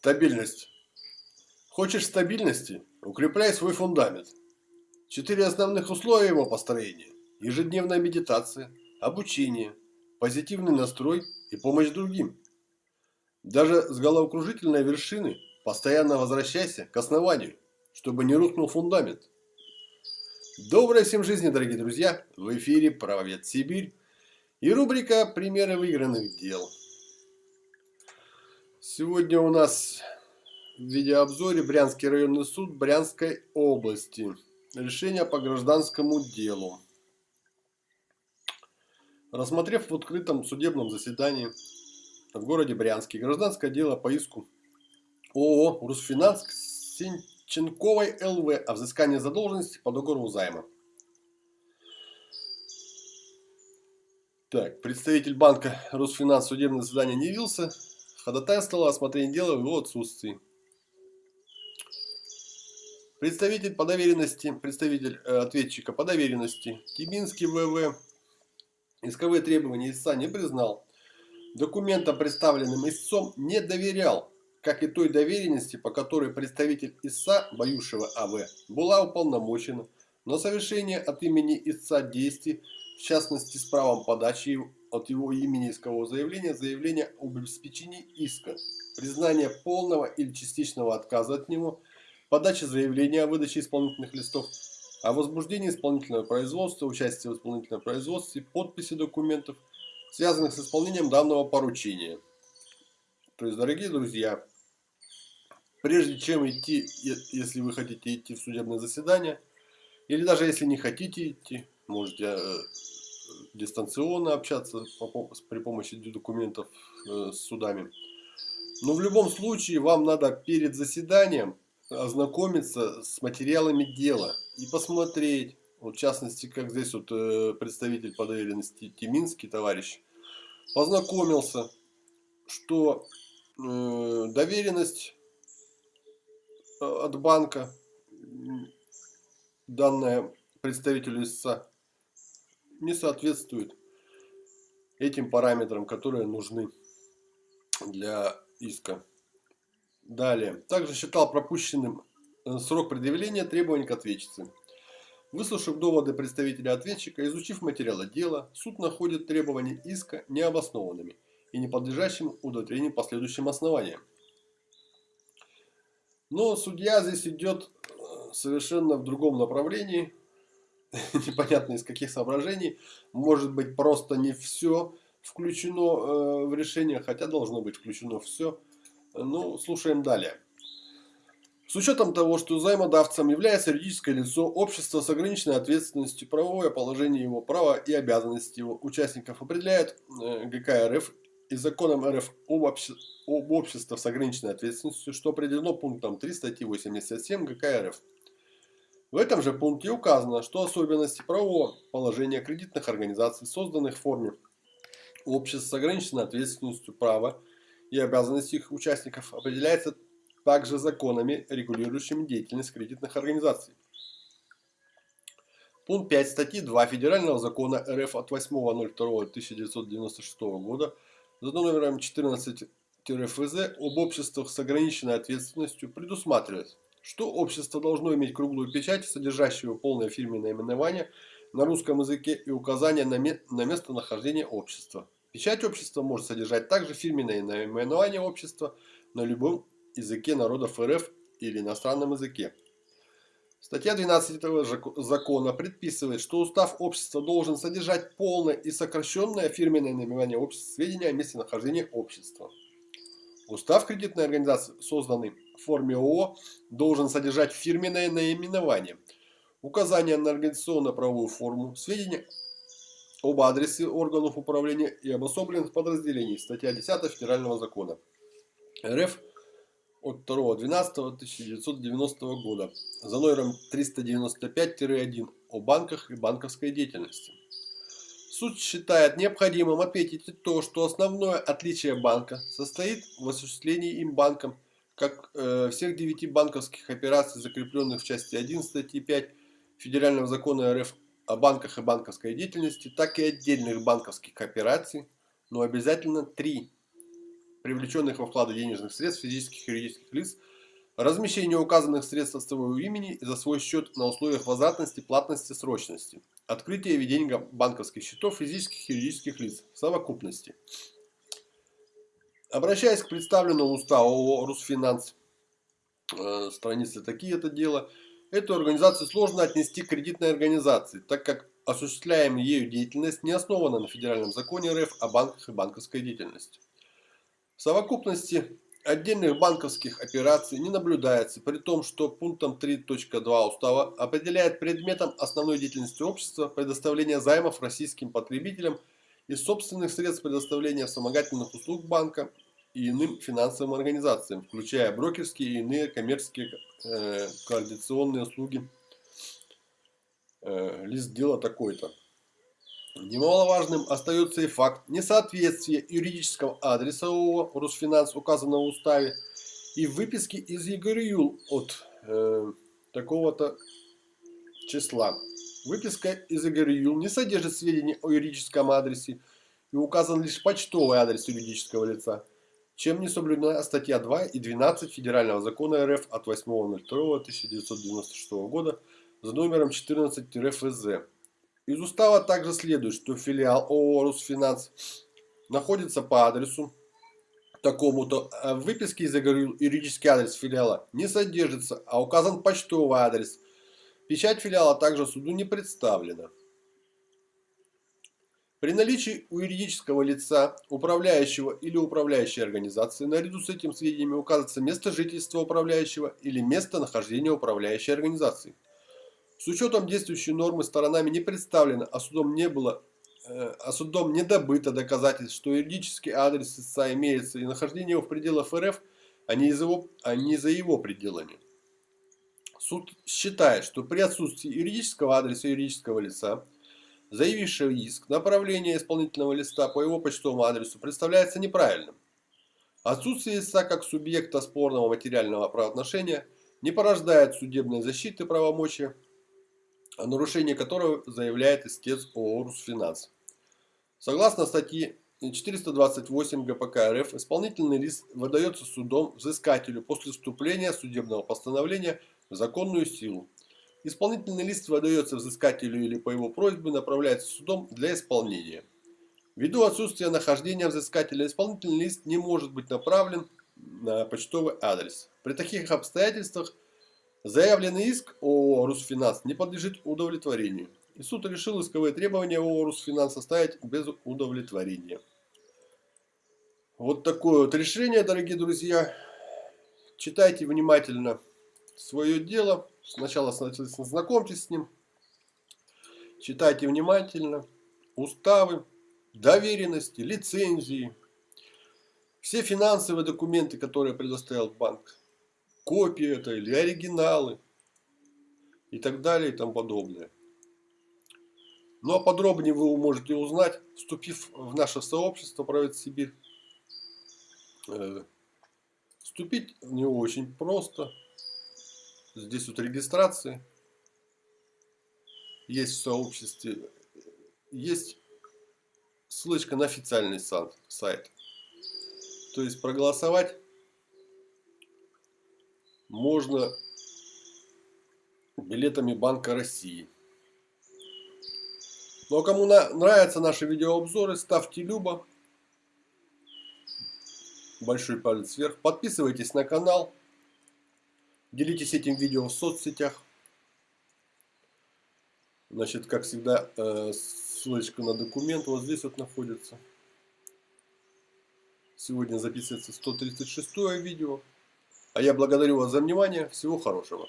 Стабильность. Хочешь стабильности? Укрепляй свой фундамент. Четыре основных условия его построения. Ежедневная медитация, обучение, позитивный настрой и помощь другим. Даже с головокружительной вершины постоянно возвращайся к основанию, чтобы не рухнул фундамент. Доброй всем жизни, дорогие друзья! В эфире «Правовед Сибирь» и рубрика «Примеры выигранных дел». Сегодня у нас в видеообзоре Брянский районный суд Брянской области. Решение по гражданскому делу. Рассмотрев в открытом судебном заседании в городе Брянске гражданское дело по иску ООО «Русфинанс» Сенченковой ЛВ о взыскании задолженности по договору займа. Так, представитель банка Русфинанс в судебное заседание не явился, ходатайствовал о осмотрении дела в его отсутствии. Представитель по доверенности, представитель э, ответчика по доверенности Тибинский ВВ исковые требования истца не признал. Документам, представленным истцом, не доверял, как и той доверенности, по которой представитель истца, Баюшева АВ, была уполномочена на совершение от имени истца действий, в частности с правом подачи от его имени искового заявления, заявления об обеспечении иска, признание полного или частичного отказа от него – подача заявления о выдаче исполнительных листов, о возбуждении исполнительного производства, участии в исполнительном производстве, подписи документов, связанных с исполнением данного поручения. То есть, дорогие друзья, прежде чем идти, если вы хотите идти в судебное заседание, или даже если не хотите идти, можете э, дистанционно общаться при помощи документов э, с судами. Но в любом случае вам надо перед заседанием ознакомиться с материалами дела и посмотреть, вот в частности, как здесь вот э, представитель по доверенности Тиминский товарищ, познакомился, что э, доверенность от банка, данная представителю истца, не соответствует этим параметрам, которые нужны для иска. Далее. Также считал пропущенным э, срок предъявления требований к ответчице. Выслушав доводы представителя ответчика, изучив материалы дела, суд находит требования иска необоснованными и не подлежащим удовлетворению по следующим основаниям. Но судья здесь идет э, совершенно в другом направлении, непонятно из каких соображений, может быть просто не все включено э, в решение, хотя должно быть включено все. Ну, слушаем далее. С учетом того, что займодавцем является юридическое лицо, общество с ограниченной ответственностью, правовое положение его права и обязанности его участников определяет э, ГК РФ и законом РФ об, обще... об обществе с ограниченной ответственностью, что определено пунктом 3 статьи 87 ГК РФ. В этом же пункте указано, что особенности правового положения кредитных организаций, созданных в форме обществ с ограниченной ответственностью права, и обязанности их участников определяется также законами, регулирующими деятельность кредитных организаций. Пункт 5 статьи 2 Федерального закона РФ от 8.02.1996 года за номером 14-ФЗ об обществах с ограниченной ответственностью предусматривает, что общество должно иметь круглую печать, содержащую полное фирменное наименование на русском языке и указание на, на местонахождение общества. Печать общества может содержать также фирменное наименование общества на любом языке народов РФ или иностранном языке. Статья 12 этого закона предписывает, что устав общества должен содержать полное и сокращенное фирменное наименование общества, сведения о месте нахождения общества. Устав кредитной организации, созданный в форме ООО, должен содержать фирменное наименование, указание на организационно-правовую форму, сведения об адресе органов управления и обособленных подразделений. Статья 10 Федерального закона. РФ от 2.12.1990 года за номером 395-1 о банках и банковской деятельности. Суд считает необходимым отметить то, что основное отличие банка состоит в осуществлении им банком как э, всех девяти банковских операций, закрепленных в части 1 статьи 5 Федерального закона РФ о банках и банковской деятельности, так и отдельных банковских операций, но обязательно три привлеченных во вклады денежных средств физических и юридических лиц, размещение указанных средств от своего имени и за свой счет на условиях возвратности, платности, срочности, открытие и ведение банковских счетов физических и юридических лиц в совокупности. Обращаясь к представленному уставу ООО «Русфинанс», э, страницы такие это дело, эту организацию сложно отнести к кредитной организации, так как осуществляемая ею деятельность не основана на федеральном законе РФ о банках и банковской деятельности. В совокупности отдельных банковских операций не наблюдается, при том, что пунктом 3.2 устава определяет предметом основной деятельности общества предоставление займов российским потребителям из собственных средств предоставления вспомогательных услуг банка и иным финансовым организациям, включая брокерские и иные коммерческие э, координационные услуги. Э, лист дела такой-то. Немаловажным остается и факт несоответствия юридического адреса ООО «Русфинанс», указанного в уставе, и выписки из ЕГРЮЛ от э, такого-то числа. Выписка из ЕГРЮЛ не содержит сведений о юридическом адресе и указан лишь почтовый адрес юридического лица, чем не соблюдена статья 2 и 12 Федерального закона РФ от 8.02.1996 года за номером 14-ФЗ из устава также следует, что филиал ООО «Русфинанс» находится по адресу такому-то. А в выписке из юридический адрес филиала не содержится, а указан почтовый адрес. Печать филиала также суду не представлена. При наличии у юридического лица, управляющего или управляющей организации, наряду с этим сведениями указывается место жительства управляющего или место нахождения управляющей организации. С учетом действующей нормы сторонами не представлено, а судом не было, э, а судом не добыто доказательств, что юридический адрес истца имеется и нахождение его в пределах РФ, а не, его, а не за его пределами. Суд считает, что при отсутствии юридического адреса юридического лица, заявившего иск, направление исполнительного листа по его почтовому адресу представляется неправильным. Отсутствие истца как субъекта спорного материального правоотношения не порождает судебной защиты правомочия о нарушении которого заявляет истец ООО «Русфинанс». Согласно статье 428 ГПК РФ, исполнительный лист выдается судом взыскателю после вступления судебного постановления законную силу. Исполнительный лист выдается взыскателю или по его просьбе направляется судом для исполнения. Ввиду отсутствия нахождения взыскателя, исполнительный лист не может быть направлен на почтовый адрес. При таких обстоятельствах Заявленный иск ООО «Русфинанс» не подлежит удовлетворению. И суд решил исковые требования ООО «Русфинанс» оставить без удовлетворения. Вот такое вот решение, дорогие друзья. Читайте внимательно свое дело. Сначала знакомьтесь с ним. Читайте внимательно уставы, доверенности, лицензии, все финансовые документы, которые предоставил банк копии это или оригиналы и так далее и тому подобное. Ну а подробнее вы можете узнать, вступив в наше сообщество Правит Сибирь. Э, вступить в него очень просто. Здесь вот регистрация. Есть в сообществе. Есть ссылочка на официальный сайт. То есть проголосовать можно билетами Банка России. Ну а кому нравятся наши видеообзоры, ставьте любо. Большой палец вверх. Подписывайтесь на канал. Делитесь этим видео в соцсетях. Значит, как всегда, э, ссылочка на документ вот здесь вот находится. Сегодня записывается 136 видео. А я благодарю вас за внимание. Всего хорошего.